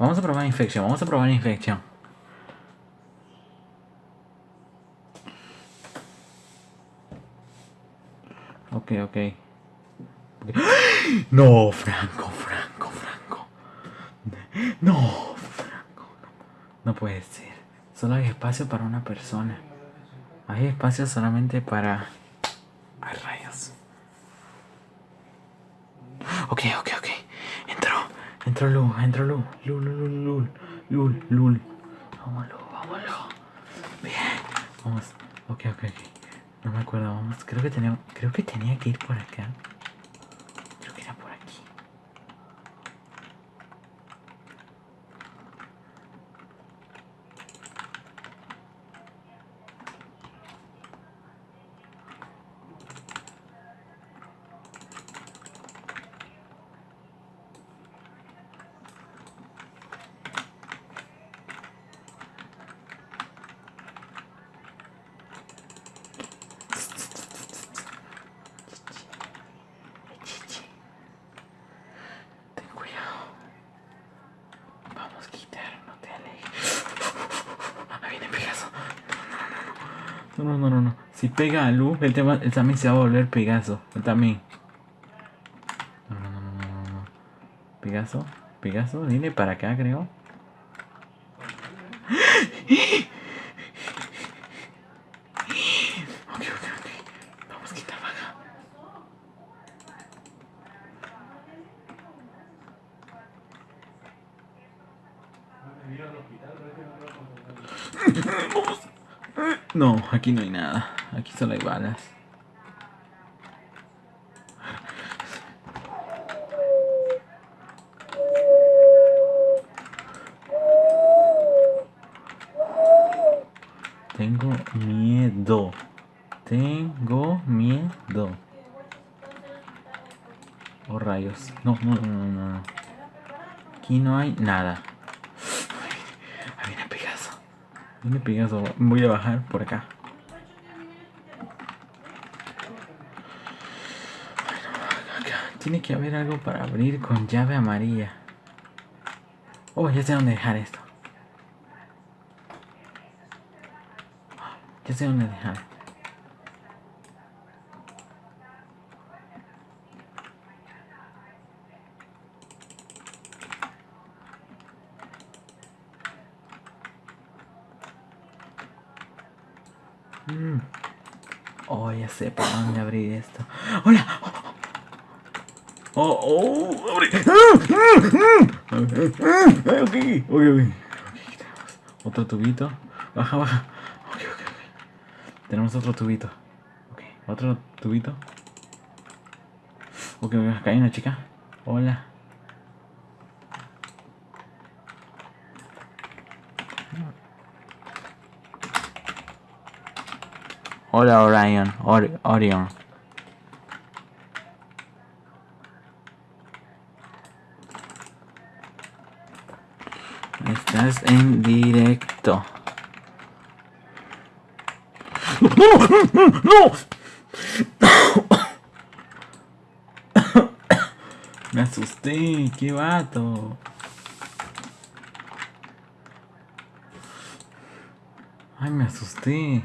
Vamos a probar infección, vamos a probar infección. Ok, ok. No, Franco, Franco, Franco. No, Franco. No, puede ser. Solo hay espacio para una persona. Hay espacio solamente para... Ay, rayos. Ok, ok, Entró Lu, entró Lu. Lu, Lu, Lu, Lu. Lul, Lul. Vámonos, vámonos. Bien. Vamos. Ok, ok, ok. No me acuerdo, vamos. Creo que tenía, creo que tenía que ir por acá. Creo que era por aquí. Ten cuidado. Vamos, quitar, no te alejes. Ahí viene Pegaso. No, no, no, no, no. Si pega a Lu, él, te él también se va a volver Pegaso. Él también. No, no, no, no, no. Pegaso, Pegaso, viene para acá, creo. Ok, ok, ok. Vamos, quitar, baja. No, aquí no hay nada. Aquí solo hay balas. Tengo miedo. Tengo miedo. Oh rayos. No, no, no, no. Aquí no hay nada. Ahí viene Pegaso. Viene Pegaso. Voy a bajar por acá. Bueno. Tiene que haber algo para abrir con llave amarilla. Oh, ya sé dónde dejar esto. Ya sé dónde dejar. Mm. Oh, ya sé por dónde abrir esto. ¡Hola! ¡Oh, oh! ¡Abre! Ok, ok, ok. Otro tubito. Baja, baja. Ok, ok, ok. Tenemos otro tubito. Ok, otro tubito. Ok, acá hay una chica. Hola. Hola Orion, Ori- Orion. Estás en directo. ¡No! ¡No! ¡No! Me asusté, qué vato. Ay, me asusté.